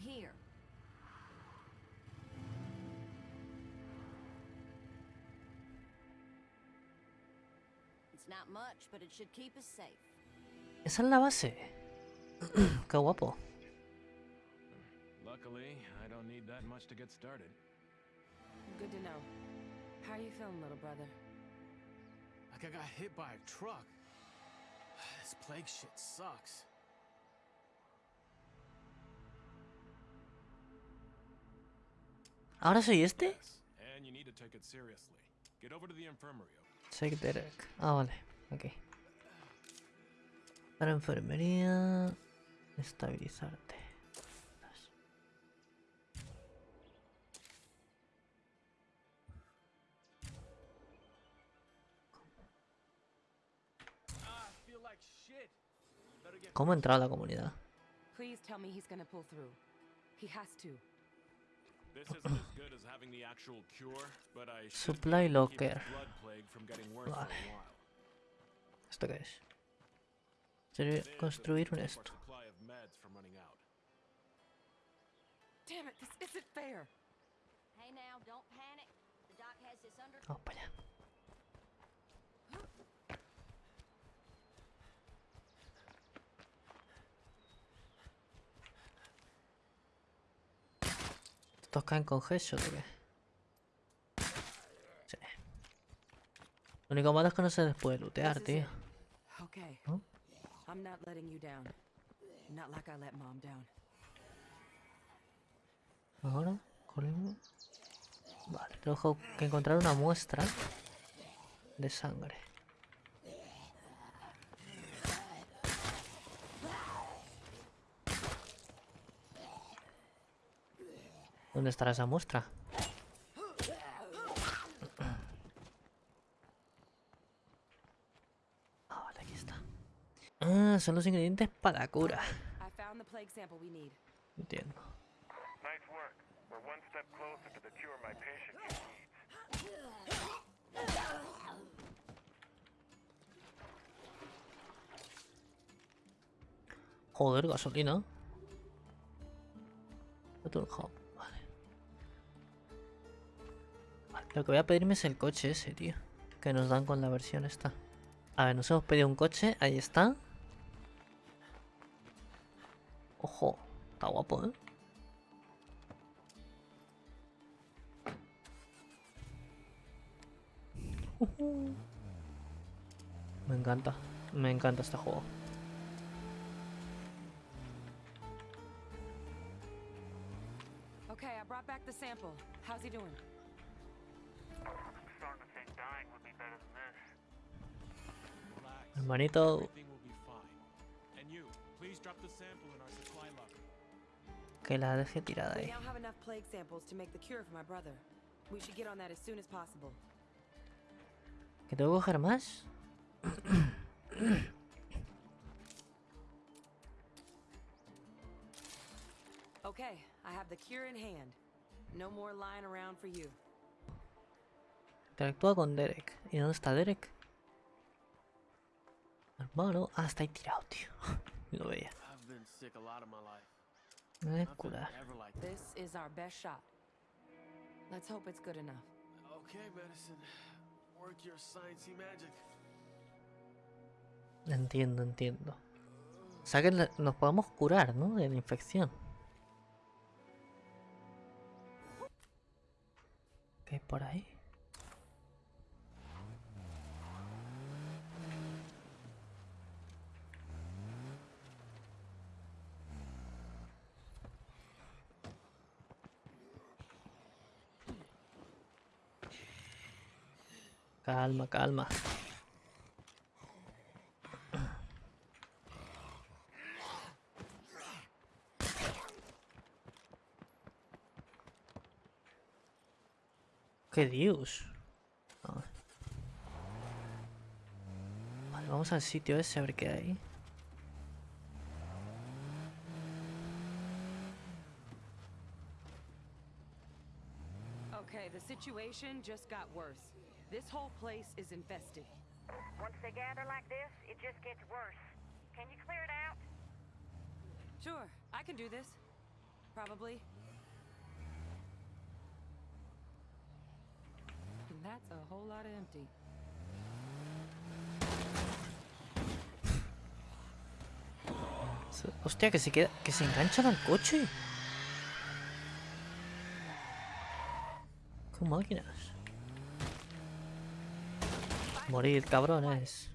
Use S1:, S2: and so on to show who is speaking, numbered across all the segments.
S1: Here. It's not much, but it should keep us safe.
S2: Esa es la base. Qué guapo.
S3: Luckily, I don't need that much to get started.
S4: Good to know. How are you feeling, little brother?
S3: Like I got hit by a truck. This plague shit sucks.
S2: ¿Ahora soy este?
S3: Take
S2: Derek. Ah, vale. Ok. Para enfermería... Estabilizarte. ¿Cómo entrar a la comunidad?
S4: Please tell me he's gonna pull through. He has to.
S3: This isn't as good as having the actual cure, but I should
S2: Supply
S3: be able to keep
S2: locker.
S3: the blood plague from getting worse for a
S2: Vale.
S3: while.
S2: ¿Esto qué es? Sirve
S3: This
S2: construir un
S3: will keep our
S2: esto.
S3: supply of meds from running out.
S4: Damn it, this isn't fair.
S1: Hey now, don't panic. The doc has this under
S2: Vamos para allá. ¿Estos caen con headshot o qué? Sí. Lo único malo es que no se les puede lootear, tío.
S4: it. Okay.
S2: Huh?
S4: I'm not letting you down. Not like I let mom down.
S2: Ahora, colimo. Vale, tengo que encontrar una muestra de sangre. ¿Dónde estará esa muestra? Ah, vale, aquí está. Ah, son los ingredientes para la cura. Entiendo.
S5: Work. We're one
S2: Lo que voy a pedirme es el coche ese, tío. Que nos dan con la versión esta. A ver, nos hemos pedido un coche. Ahí está. Ojo. Está guapo, ¿eh? Me encanta. Me encanta este juego.
S4: Okay, I brought back the sample. How's he doing? On that as soon as possible.
S2: ¿Que tengo que coger más?
S4: Okay, I have the cure in hand. No more lying around for you.
S2: Interactúa con Derek. ¿Y dónde está Derek? Hermano. Ah, está ahí tirado, tío. Lo veía. Me voy a curar.
S3: ever like
S4: This is our best shot. Let's hope it's good enough.
S3: Okay, medicine. Work your sciencey magic.
S2: Entiendo, entiendo. O sea que nos podemos curar, ¿no? De la infección. ¿Qué hay por ahí? Calma, calma. ¡Qué dios! Vale, vamos al sitio ese a ver qué hay.
S4: Okay, the situation just got worse. This whole place is infested.
S6: Once they gather like this, it just gets worse. Can you clear it out?
S4: Sure, I can do this. probably. And that's a whole lot of empty.
S2: Hostia, que se queda. que se enganchan al coche. Qué máquinas. Morir, cabrones.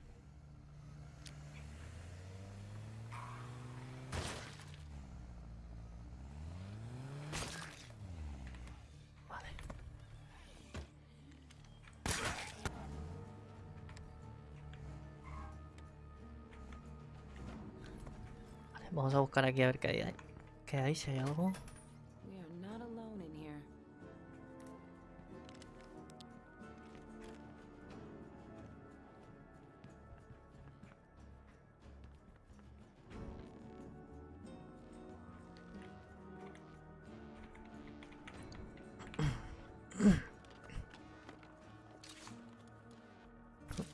S2: Vamos a buscar aquí a ver qué hay. ¿Qué hay? Si hay algo.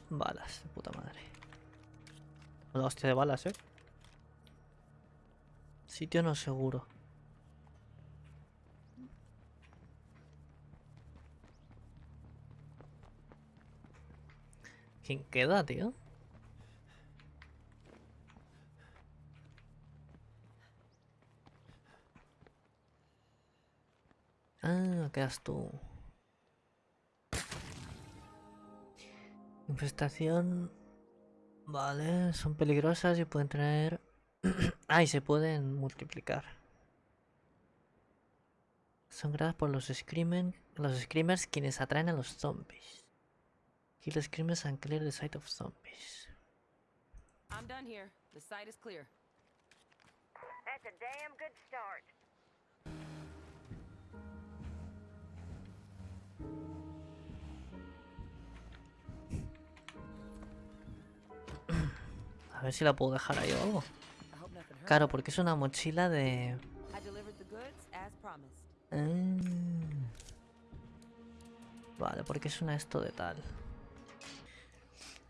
S2: Balas, puta madre. La hostia de balas, eh. Sitio no seguro. ¿Quién queda, tío? Ah, quedas tú. Infestación. Vale, son peligrosas y pueden traer. ah, y se pueden multiplicar. Son creadas por los screamen, los screamers quienes atraen a los zombies. Kill screamers and clear the sight of zombies.
S4: I'm done here. The site is clear.
S6: That's a damn good start.
S2: A ver si la puedo dejar ahí o algo. Claro, porque es una mochila de. Ah. Vale, porque es una esto de tal.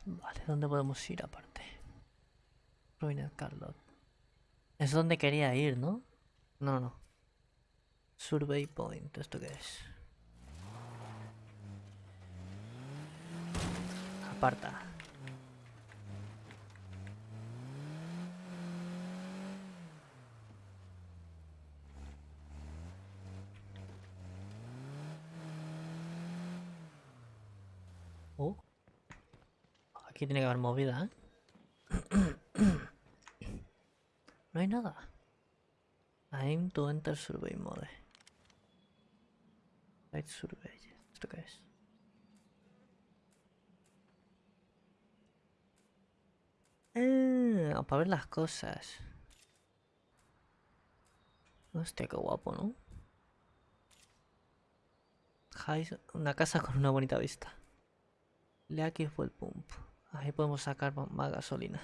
S2: Vale, ¿dónde podemos ir aparte? Ruined Carlot. Es donde quería ir, ¿no? No, no. Survey Point, ¿esto qué es? Aparta. Aquí tiene que haber movida, ¿eh? no hay nada. Aim to enter survey mode. Light survey. ¿Esto qué es? Ah, para ver las cosas. Hostia, qué guapo, ¿no? High- Una casa con una bonita vista. Le aquí fue el pump. Ahí podemos sacar más gasolina.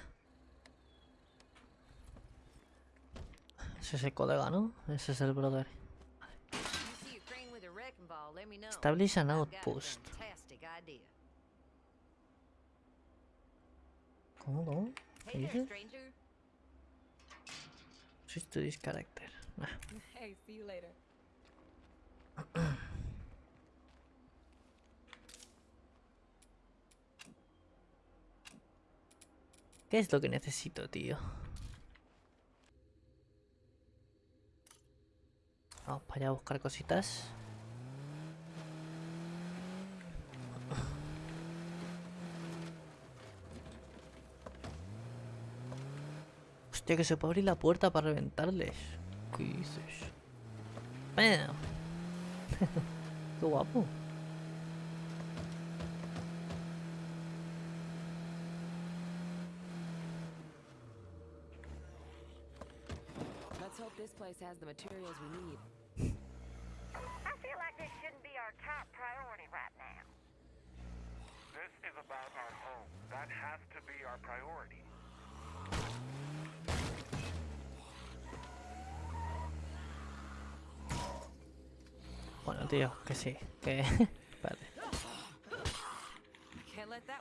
S2: Ese es el colega, ¿no? Ese es el brother. Establish an outpost. ¿Cómo, cómo? ¿Qué dices? Switch to this character. Nah. ¿Qué es lo que necesito, tío? Vamos para allá a buscar cositas. Hostia, que se puede abrir la puerta para reventarles. ¿Qué dices? Qué guapo.
S4: Place has the materials we need.
S6: I feel like this shouldn't be our top priority right now.
S5: This is about our home. That has to be our priority.
S2: Bueno, tío, que sí. Que... Espérate.
S4: Can't let that